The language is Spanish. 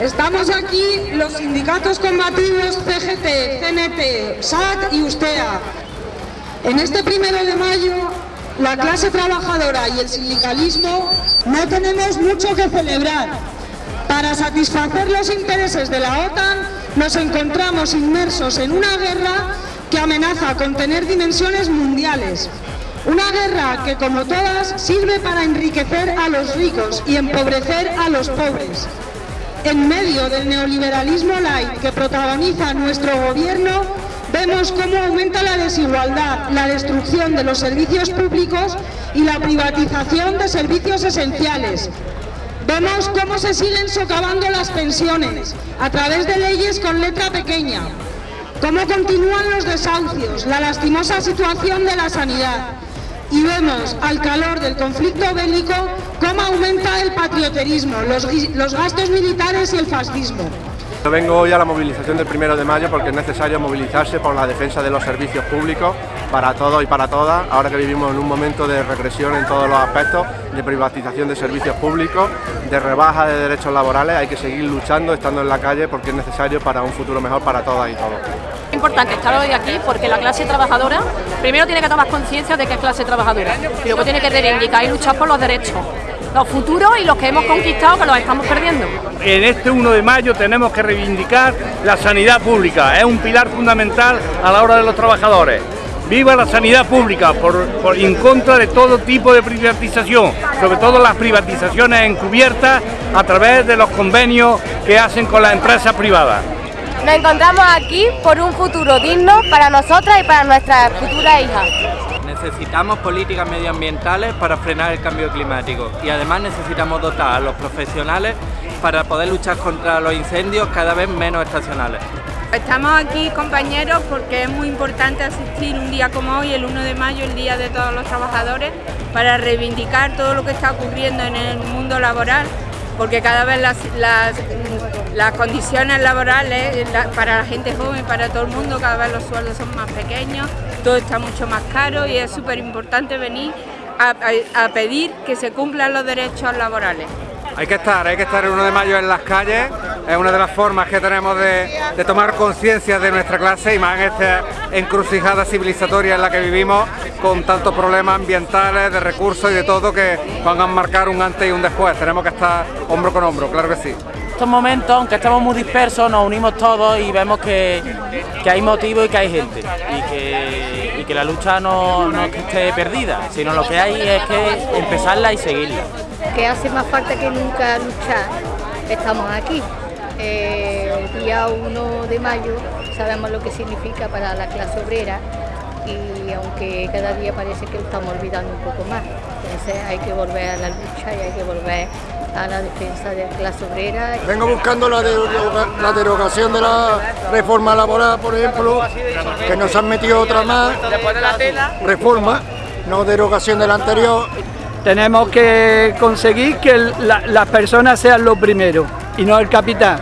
Estamos aquí los sindicatos combativos CGT, CNT, SAT y USTEA. En este primero de mayo, la clase trabajadora y el sindicalismo no tenemos mucho que celebrar. Para satisfacer los intereses de la OTAN, nos encontramos inmersos en una guerra que amenaza con tener dimensiones mundiales. Una guerra que, como todas, sirve para enriquecer a los ricos y empobrecer a los pobres. En medio del neoliberalismo light que protagoniza nuestro gobierno, vemos cómo aumenta la desigualdad, la destrucción de los servicios públicos y la privatización de servicios esenciales. Vemos cómo se siguen socavando las pensiones a través de leyes con letra pequeña, cómo continúan los desahucios, la lastimosa situación de la sanidad, y vemos al calor del conflicto bélico cómo aumenta el patrioterismo, los, los gastos militares y el fascismo. Vengo hoy a la movilización del primero de mayo porque es necesario movilizarse por la defensa de los servicios públicos para todos y para todas, ahora que vivimos en un momento de regresión en todos los aspectos, de privatización de servicios públicos, de rebaja de derechos laborales, hay que seguir luchando, estando en la calle porque es necesario para un futuro mejor para todas y todos. Es importante estar hoy aquí porque la clase trabajadora primero tiene que tomar conciencia de que es clase trabajadora y luego tiene que reivindicar y luchar por los derechos los futuros y los que hemos conquistado que los estamos perdiendo. En este 1 de mayo tenemos que reivindicar la sanidad pública, es un pilar fundamental a la hora de los trabajadores. Viva la sanidad pública, por, en contra de todo tipo de privatización, sobre todo las privatizaciones encubiertas a través de los convenios que hacen con las empresas privadas. Nos encontramos aquí por un futuro digno para nosotras y para nuestras futuras hijas. Necesitamos políticas medioambientales para frenar el cambio climático y además necesitamos dotar a los profesionales para poder luchar contra los incendios cada vez menos estacionales. Estamos aquí compañeros porque es muy importante asistir un día como hoy, el 1 de mayo, el Día de todos los trabajadores, para reivindicar todo lo que está ocurriendo en el mundo laboral porque cada vez las, las, condiciones laborales para la gente joven, para todo el mundo, cada vez los sueldos son más pequeños, todo está mucho más caro y es súper importante venir a, pedir que se cumplan los derechos laborales. Hay que estar, hay que estar el 1 de mayo en las calles, es una de las formas que tenemos de tomar conciencia de nuestra clase y más en esta encrucijada civilizatoria en la que vivimos con tantos problemas ambientales, de recursos y de todo que van a marcar un antes y un después. Tenemos que estar hombro con hombro, claro que sí. Estos momentos, aunque estamos muy dispersos, nos unimos todos y vemos que, hay motivo y que hay gente y que, que la lucha no, no esté perdida, sino lo que hay es que empezarla y seguirla. Que hace más falta que nunca luchar, estamos aquí. Eh, día 1 de mayo sabemos lo que significa para la clase obrera y aunque cada día parece que lo estamos olvidando un poco más. Entonces hay que volver a la lucha y hay que volver a la defensa de la clase obrera. Vengo buscando la, la derogación de la reforma laboral, por ejemplo, que nos han metido otra más, reforma, no derogación de la anterior. Tenemos que conseguir que las personas sean lo primero y no el capitán.